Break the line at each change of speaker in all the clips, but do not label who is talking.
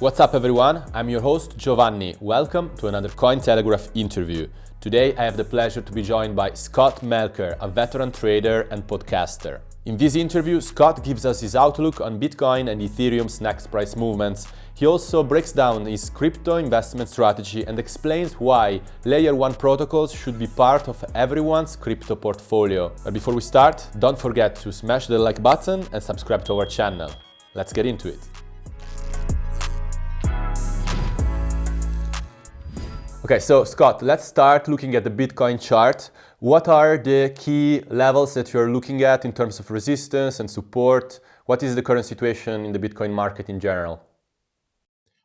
What's up everyone? I'm your host Giovanni. Welcome to another Cointelegraph interview. Today I have the pleasure to be joined by Scott Melker, a veteran trader and podcaster. In this interview, Scott gives us his outlook on Bitcoin and Ethereum's next price movements. He also breaks down his crypto investment strategy and explains why Layer 1 protocols should be part of everyone's crypto portfolio. But before we start, don't forget to smash the like button and subscribe to our channel. Let's get into it. Okay, so Scott, let's start looking at the Bitcoin chart. What are the key levels that you're looking at in terms of resistance and support? What is the current situation in the Bitcoin market in general?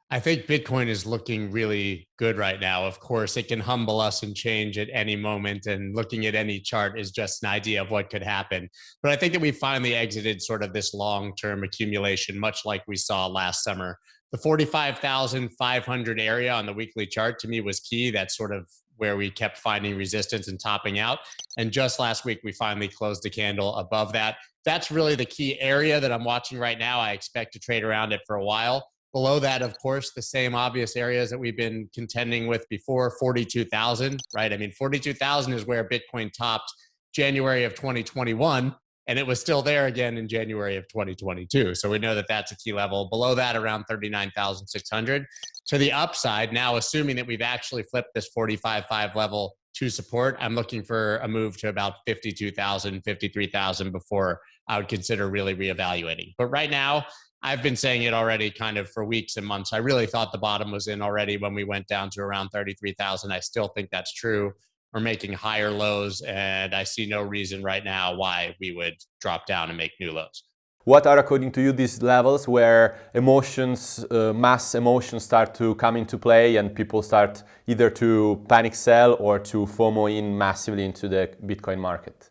I think Bitcoin is looking really good right now. Of course, it can humble us and change at any moment. And looking at any chart is just an idea of what could happen. But I think that we finally exited sort of this long term accumulation, much like we saw last summer the 45,500 area on the weekly chart to me was key. That's sort of where we kept finding resistance and topping out. And just last week, we finally closed the candle above that. That's really the key area that I'm watching right now. I expect to trade around it for a while. Below that, of course, the same obvious areas that we've been contending with before 42,000, right? I mean, 42,000 is where Bitcoin topped January of 2021 and it was still there again in January of 2022. So we know that that's a key level. Below that, around 39,600. To the upside, now assuming that we've actually flipped this 45.5 level to support, I'm looking for a move to about 52,000, 53,000 before I would consider really reevaluating. But right now, I've been saying it already kind of for weeks and months. I really thought the bottom was in already when we went down to around 33,000. I still think that's true are making higher lows, and I see no reason right now why we would drop down and make new lows.
What are, according to you, these levels where emotions, uh, mass emotions start to come into play and people start either to panic sell or to FOMO in massively into the Bitcoin market?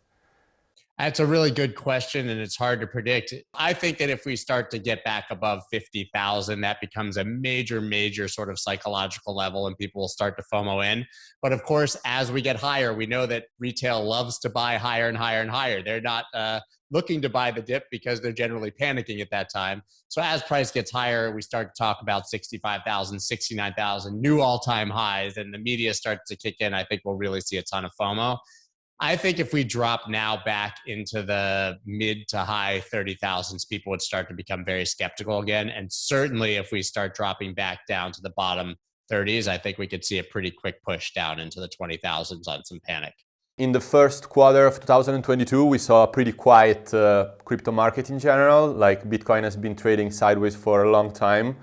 That's a really good question, and it's hard to predict. I think that if we start to get back above 50,000, that becomes a major, major sort of psychological level, and people will start to FOMO in. But of course, as we get higher, we know that retail loves to buy higher and higher and higher. They're not uh, looking to buy the dip because they're generally panicking at that time. So as price gets higher, we start to talk about 65,000, 69,000, new all time highs, and the media starts to kick in. I think we'll really see a ton of FOMO. I think if we drop now back into the mid to high 30,000s, people would start to become very skeptical again. And certainly if we start dropping back down to the bottom 30s, I think we could see a pretty quick push down into the 20,000s on some panic.
In the first quarter of 2022, we saw a pretty quiet uh, crypto market in general. Like Bitcoin has been trading sideways for a long time.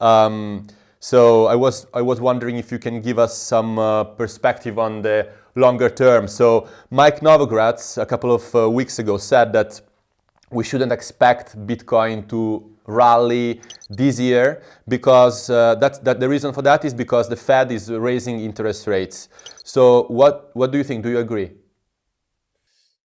Um, so I was, I was wondering if you can give us some uh, perspective on the longer term. So Mike Novogratz a couple of uh, weeks ago said that we shouldn't expect Bitcoin to rally this year because uh, that's, that the reason for that is because the Fed is raising interest rates. So what, what do you think? Do you agree?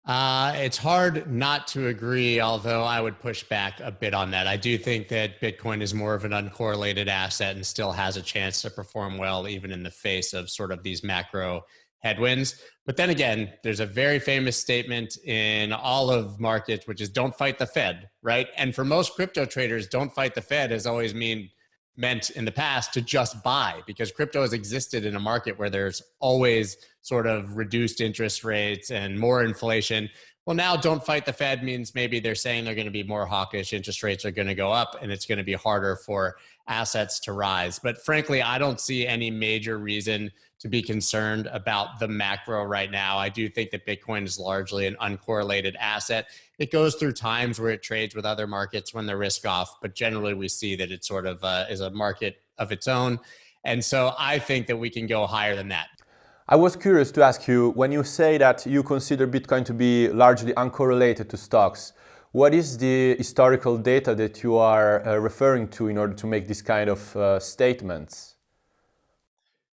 Uh, it's hard not to agree, although I would push back a bit on that. I do think that Bitcoin is more of an uncorrelated asset and still has a chance to perform well, even in the face of sort of these macro headwinds. But then again, there's a very famous statement in all of markets, which is don't fight the Fed, right? And for most crypto traders, don't fight the Fed has always mean meant in the past to just buy because crypto has existed in a market where there's always sort of reduced interest rates and more inflation. Well, now don't fight the Fed means maybe they're saying they're going to be more hawkish, interest rates are going to go up, and it's going to be harder for assets to rise. But frankly, I don't see any major reason to be concerned about the macro right now. I do think that Bitcoin is largely an uncorrelated asset. It goes through times where it trades with other markets when they're risk off, but generally we see that it sort of uh, is a market of its own. And so I think that we can go higher than that.
I was curious to ask you, when you say that you consider Bitcoin to be largely uncorrelated to stocks, what is the historical data that you are uh, referring to in order to make this kind of uh, statements?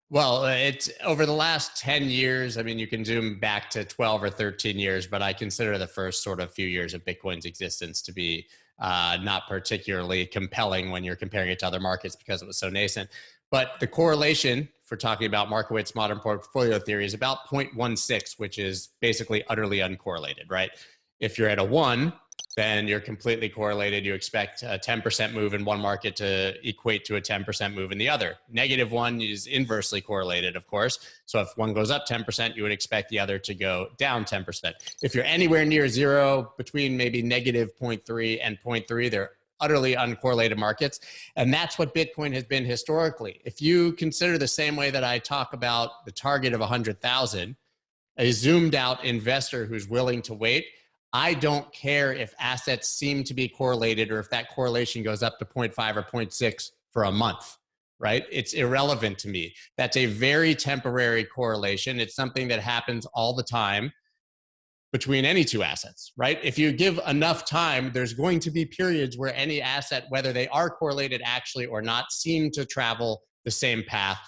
Well, uh, it's over the last 10 years. I mean, you can zoom back to 12 or 13 years, but I consider the first sort of few years of Bitcoin's existence to be uh, not particularly compelling when you're comparing it to other markets because it was so nascent. But the correlation for talking about Markowitz modern portfolio theory is about 0.16, which is basically utterly uncorrelated, right? If you're at a one, then you're completely correlated. You expect a 10% move in one market to equate to a 10% move in the other. Negative one is inversely correlated, of course. So if one goes up 10%, you would expect the other to go down 10%. If you're anywhere near zero, between maybe negative 0.3 and 0.3, they're utterly uncorrelated markets. And that's what Bitcoin has been historically. If you consider the same way that I talk about the target of 100,000, a zoomed out investor who's willing to wait, I don't care if assets seem to be correlated or if that correlation goes up to 0.5 or 0.6 for a month, right? It's irrelevant to me. That's a very temporary correlation. It's something that happens all the time between any two assets, right? If you give enough time, there's going to be periods where any asset, whether they are correlated actually or not, seem to travel the same path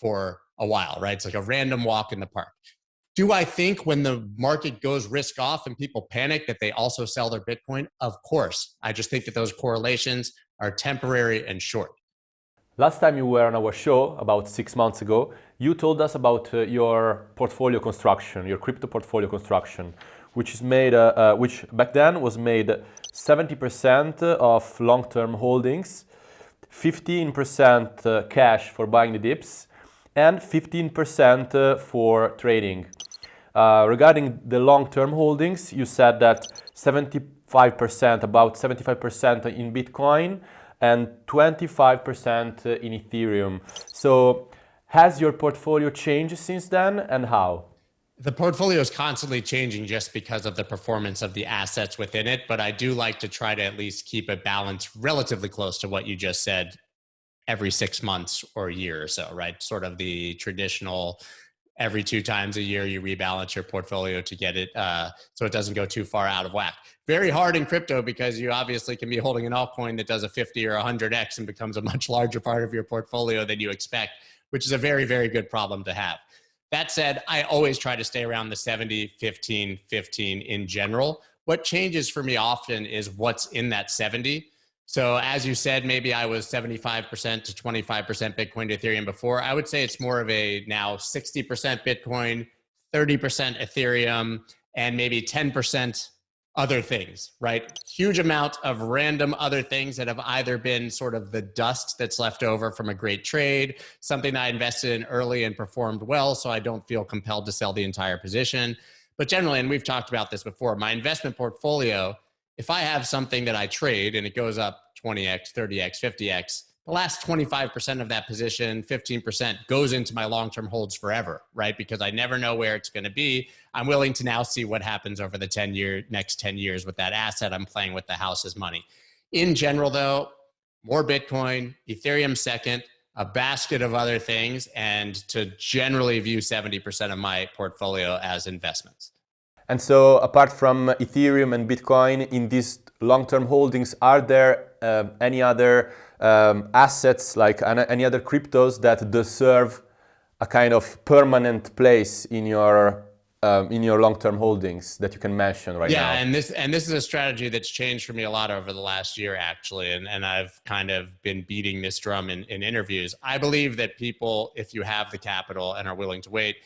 for a while, right? It's like a random walk in the park. Do I think when the market goes risk off and people panic that they also sell their Bitcoin? Of course. I just think that those correlations are temporary and short.
Last time you were on our show, about six months ago, you told us about uh, your portfolio construction, your crypto portfolio construction, which is made, uh, uh, which back then was made 70% of long-term holdings, 15% uh, cash for buying the dips, and 15% uh, for trading. Uh, regarding the long-term holdings, you said that 75%, about 75% in Bitcoin and 25% in Ethereum. So has your portfolio changed since then and how?
The portfolio is constantly changing just because of the performance of the assets within it, but I do like to try to at least keep it balanced relatively close to what you just said every six months or a year or so, right? Sort of the traditional every two times a year you rebalance your portfolio to get it uh, so it doesn't go too far out of whack. Very hard in crypto because you obviously can be holding an altcoin that does a 50 or 100x and becomes a much larger part of your portfolio than you expect, which is a very, very good problem to have. That said, I always try to stay around the 70, 15, 15 in general. What changes for me often is what's in that 70 so as you said, maybe I was 75% to 25% Bitcoin to Ethereum before. I would say it's more of a now 60% Bitcoin, 30% Ethereum, and maybe 10% other things, right? Huge amount of random other things that have either been sort of the dust that's left over from a great trade, something I invested in early and performed well, so I don't feel compelled to sell the entire position. But generally, and we've talked about this before, my investment portfolio if I have something that I trade and it goes up 20x, 30x, 50x, the last 25% of that position, 15% goes into my long-term holds forever, right? Because I never know where it's going to be. I'm willing to now see what happens over the 10 year, next 10 years with that asset. I'm playing with the house's money. In general though, more Bitcoin, Ethereum second, a basket of other things, and to generally view 70% of my portfolio as investments.
And so apart from Ethereum and Bitcoin in these long-term holdings, are there uh, any other um, assets like any other cryptos that deserve a kind of permanent place in your um, in your long-term holdings that you can mention right
yeah,
now?
Yeah, and this and this is a strategy that's changed for me a lot over the last year actually, and and I've kind of been beating this drum in, in interviews. I believe that people, if you have the capital and are willing to wait,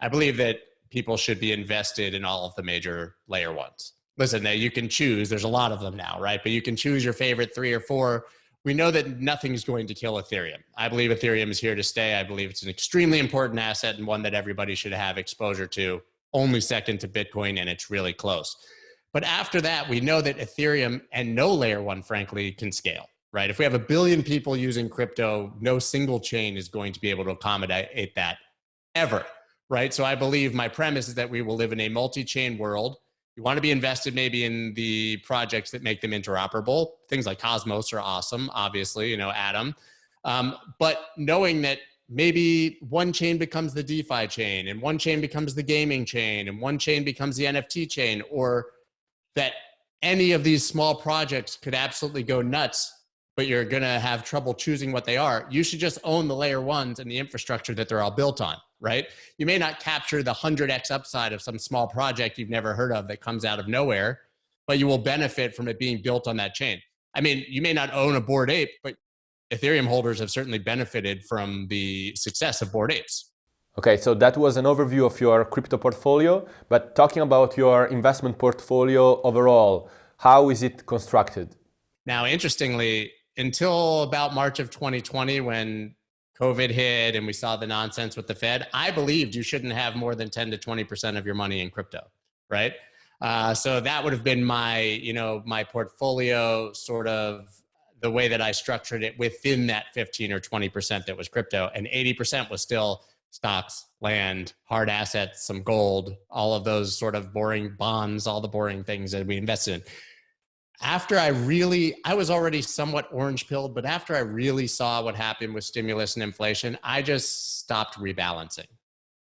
I believe that people should be invested in all of the major layer ones. Listen, now you can choose, there's a lot of them now, right? But you can choose your favorite three or four. We know that nothing's going to kill Ethereum. I believe Ethereum is here to stay. I believe it's an extremely important asset and one that everybody should have exposure to, only second to Bitcoin, and it's really close. But after that, we know that Ethereum and no layer one, frankly, can scale, right? If we have a billion people using crypto, no single chain is going to be able to accommodate that ever right? So I believe my premise is that we will live in a multi-chain world. You want to be invested maybe in the projects that make them interoperable. Things like Cosmos are awesome, obviously, you know, Atom. Um, but knowing that maybe one chain becomes the DeFi chain and one chain becomes the gaming chain and one chain becomes the NFT chain or that any of these small projects could absolutely go nuts but you're going to have trouble choosing what they are, you should just own the layer ones and the infrastructure that they're all built on, right? You may not capture the 100x upside of some small project you've never heard of that comes out of nowhere, but you will benefit from it being built on that chain. I mean, you may not own a Bored Ape, but Ethereum holders have certainly benefited from the success of Bored Apes.
Okay, so that was an overview of your crypto portfolio, but talking about your investment portfolio overall, How is it constructed?
Now, interestingly, until about March of 2020, when COVID hit and we saw the nonsense with the Fed, I believed you shouldn't have more than 10 to 20% of your money in crypto, right? Uh, so that would have been my, you know, my portfolio sort of the way that I structured it within that 15 or 20% that was crypto. And 80% was still stocks, land, hard assets, some gold, all of those sort of boring bonds, all the boring things that we invested in after I really, I was already somewhat orange pilled, but after I really saw what happened with stimulus and inflation, I just stopped rebalancing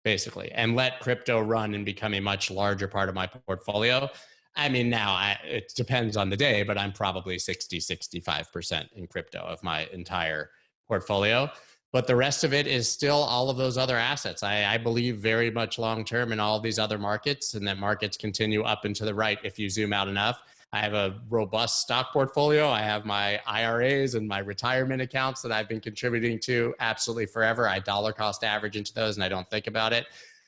basically and let crypto run and become a much larger part of my portfolio. I mean, now I, it depends on the day, but I'm probably 60, 65% in crypto of my entire portfolio. But the rest of it is still all of those other assets. I, I believe very much long term in all these other markets, and that markets continue up and to the right if you zoom out enough I have a robust stock portfolio. I have my IRAs and my retirement accounts that I've been contributing to absolutely forever. I dollar cost average into those and I don't think about it.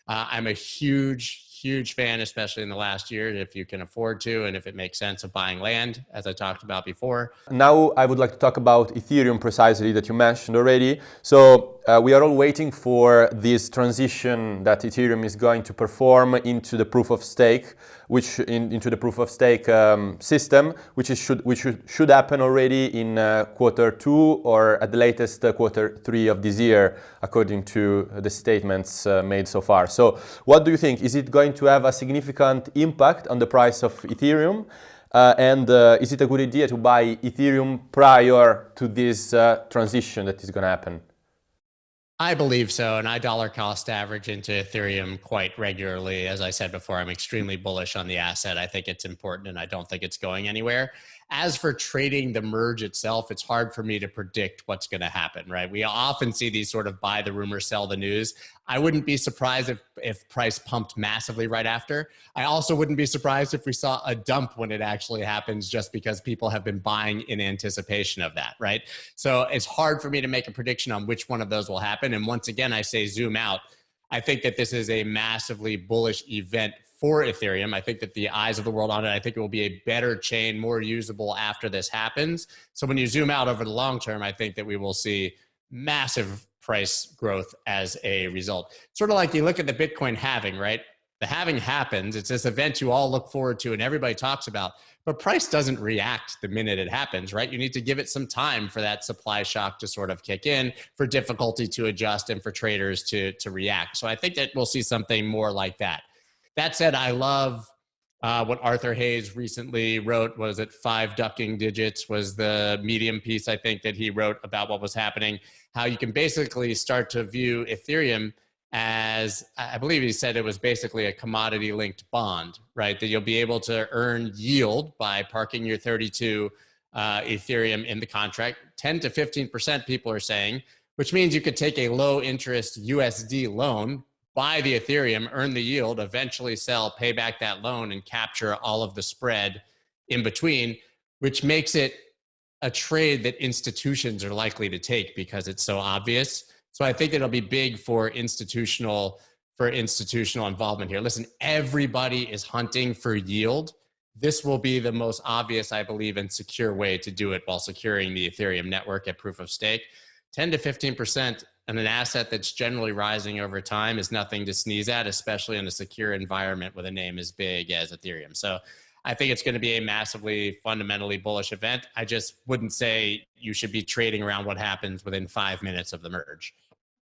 Uh, I'm a huge, huge fan, especially in the last year, if you can afford to and if it makes sense of buying land, as I talked about before.
Now I would like to talk about Ethereum precisely that you mentioned already. So uh, we are all waiting for this transition that Ethereum is going to perform into the proof of stake, which in, into the proof of stake um, system, which is should which should, should happen already in uh, quarter two or at the latest uh, quarter three of this year, according to the statements uh, made so far. So, what do you think? Is it going to have a significant impact on the price of Ethereum? Uh, and uh, is it a good idea to buy Ethereum prior to this uh, transition that is going to happen?
I believe so. And I dollar cost average into Ethereum quite regularly. As I said before, I'm extremely bullish on the asset. I think it's important and I don't think it's going anywhere. As for trading the merge itself, it's hard for me to predict what's going to happen, right? We often see these sort of buy the rumor, sell the news. I wouldn't be surprised if, if price pumped massively right after. I also wouldn't be surprised if we saw a dump when it actually happens just because people have been buying in anticipation of that, right? So it's hard for me to make a prediction on which one of those will happen. And once again, I say zoom out. I think that this is a massively bullish event for Ethereum. I think that the eyes of the world on it, I think it will be a better chain, more usable after this happens. So when you zoom out over the long term, I think that we will see massive price growth as a result. Sort of like you look at the Bitcoin halving, right? The halving happens. It's this event you all look forward to and everybody talks about, but price doesn't react the minute it happens, right? You need to give it some time for that supply shock to sort of kick in, for difficulty to adjust, and for traders to, to react. So I think that we'll see something more like that. That said, I love uh, what Arthur Hayes recently wrote. Was it Five Ducking Digits? Was the medium piece I think that he wrote about what was happening? How you can basically start to view Ethereum as I believe he said it was basically a commodity linked bond, right? That you'll be able to earn yield by parking your 32 uh, Ethereum in the contract. 10 to 15% people are saying, which means you could take a low interest USD loan, buy the Ethereum, earn the yield, eventually sell, pay back that loan, and capture all of the spread in between, which makes it a trade that institutions are likely to take because it's so obvious. So I think it'll be big for institutional for institutional involvement here. Listen, everybody is hunting for yield. This will be the most obvious, I believe, and secure way to do it while securing the Ethereum network at proof of stake. 10 to 15% and an asset that's generally rising over time is nothing to sneeze at, especially in a secure environment with a name as big as Ethereum. So I think it's going to be a massively fundamentally bullish event. I just wouldn't say you should be trading around what happens within five minutes of the merge.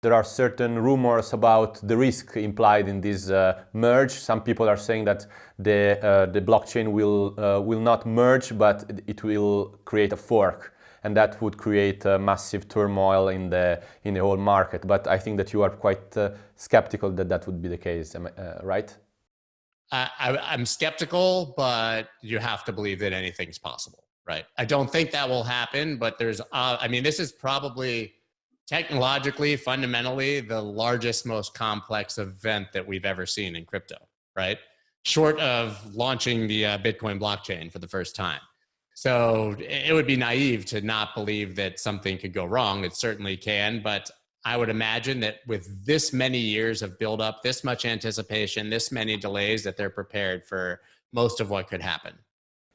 There are certain rumors about the risk implied in this uh, merge. Some people are saying that the, uh, the blockchain will, uh, will not merge, but it will create a fork and that would create a massive turmoil in the in the whole market. But I think that you are quite uh, skeptical that that would be the case, uh, right?
I, I'm skeptical, but you have to believe that anything's possible, right? I don't think that will happen, but there's, uh, I mean, this is probably technologically, fundamentally, the largest, most complex event that we've ever seen in crypto, right? Short of launching the uh, Bitcoin blockchain for the first time. So it would be naive to not believe that something could go wrong. It certainly can, but I would imagine that with this many years of build up, this much anticipation, this many delays, that they're prepared for most of what could happen.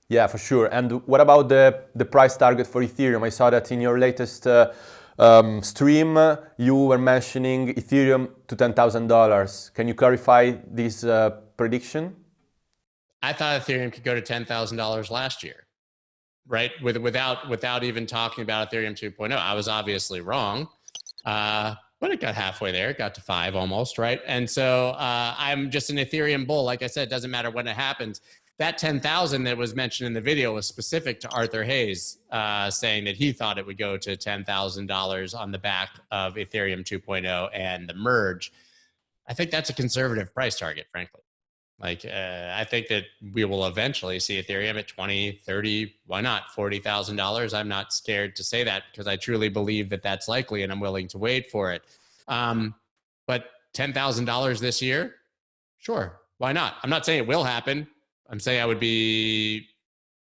Yeah, for sure. And what about the, the price target for Ethereum? I saw that in your latest uh, um, stream, you were mentioning Ethereum to $10,000. Can you clarify this uh, prediction?
I thought Ethereum could go to $10,000 last year, right? With, without, without even talking about Ethereum 2.0. I was obviously wrong, uh, but it got halfway there. It got to five almost, right? And so uh, I'm just an Ethereum bull. Like I said, it doesn't matter when it happens that 10,000 that was mentioned in the video was specific to Arthur Hayes, uh, saying that he thought it would go to $10,000 on the back of Ethereum 2.0 and the merge. I think that's a conservative price target, frankly. Like, uh, I think that we will eventually see Ethereum at 20, 30, why not $40,000? I'm not scared to say that because I truly believe that that's likely and I'm willing to wait for it. Um, but $10,000 this year, sure, why not? I'm not saying it will happen. I'm saying I would be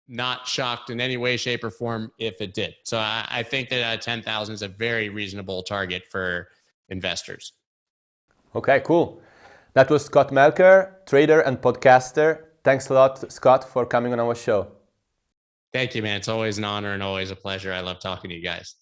not shocked in any way, shape, or form if it did. So I, I think that uh, 10,000 is a very reasonable target for investors.
Okay, cool. That was Scott Melker, trader and podcaster. Thanks a lot, Scott, for coming on our show.
Thank you, man. It's always an honor and always a pleasure. I love talking to you guys.